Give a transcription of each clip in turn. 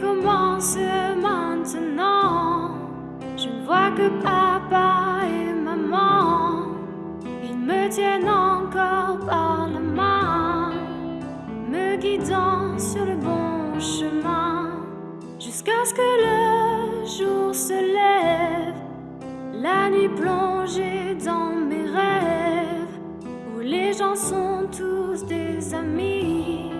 commence maintenant. Je ne vois que papa et maman. Ils me tiennent encore par la main, me guidant sur le bon chemin. Jusqu'à ce que le jour se lève, la nuit plongée dans mes rêves, où les gens sont tous des amis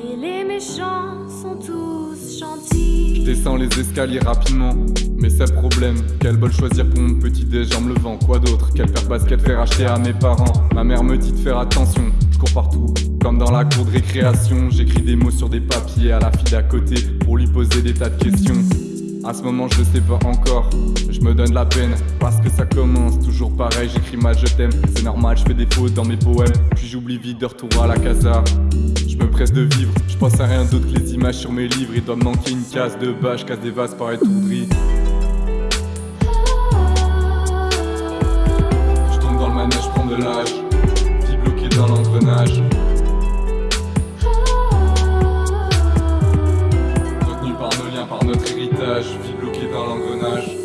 et les méchants sont tous gentils. Je descends les escaliers rapidement, mais c'est le problème. Quel bol choisir pour mon petit déj en me levant Quoi d'autre Quelle paire basket faire acheter à mes parents Ma mère me dit de faire attention, je cours partout. Comme dans la cour de récréation, j'écris des mots sur des papiers à la fille d'à côté pour lui poser des tas de questions. À ce moment je sais pas encore, je me donne la peine. Parce que ça commence toujours pareil, j'écris mal je t'aime, c'est normal, je fais des fautes dans mes poèmes, puis j'oublie vite de retour à la casa. Je me presse de vivre, je pense à rien d'autre que les images sur mes livres, il doit me manquer une case de bâche, casse des vases par étourderie. Je tombe dans le manège, je prends de l'âge,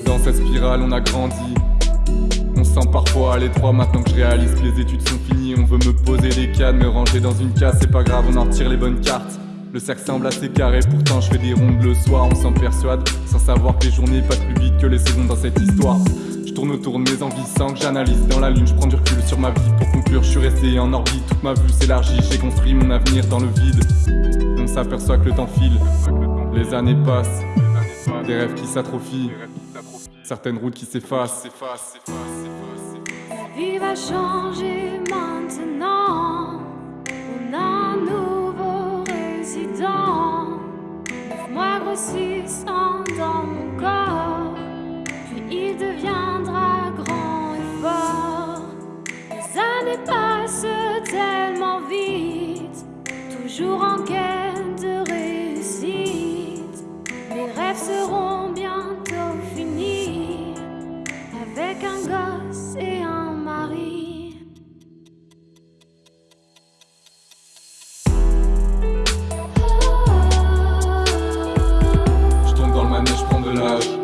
dans cette spirale, on a grandi. On se sent parfois à l'étroit maintenant que je réalise que les études sont finies. On veut me poser les cannes, me ranger dans une case, c'est pas grave, on en retire les bonnes cartes. Le cercle semble assez carré, pourtant je fais des rondes le soir, on s'en persuade, sans savoir que les journées passent plus vite que les saisons dans cette histoire. Je tourne autour de mes envies sans que j'analyse dans la lune, je prends du recul sur ma vie pour conclure, je suis resté en orbite, toute ma vue s'élargit, j'ai construit mon avenir dans le vide. On s'aperçoit que le temps file, les années passent, des rêves qui s'atrophient, certaines routes qui s'effacent. La vie va changer maintenant. On a un nouveau résident. Mois grossissant dans mon corps. Puis il deviendra grand et fort. Les années passent tellement vite. Toujours en quête manège,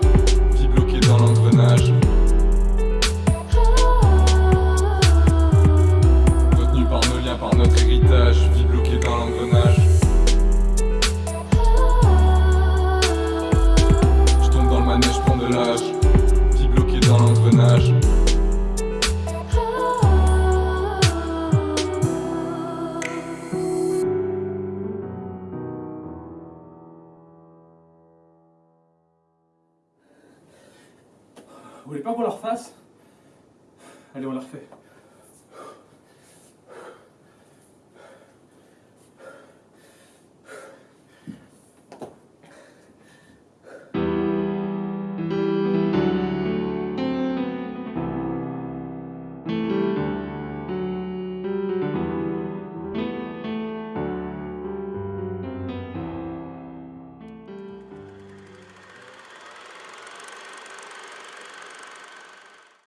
Vous voulez pas qu'on la refasse Allez, on la refait.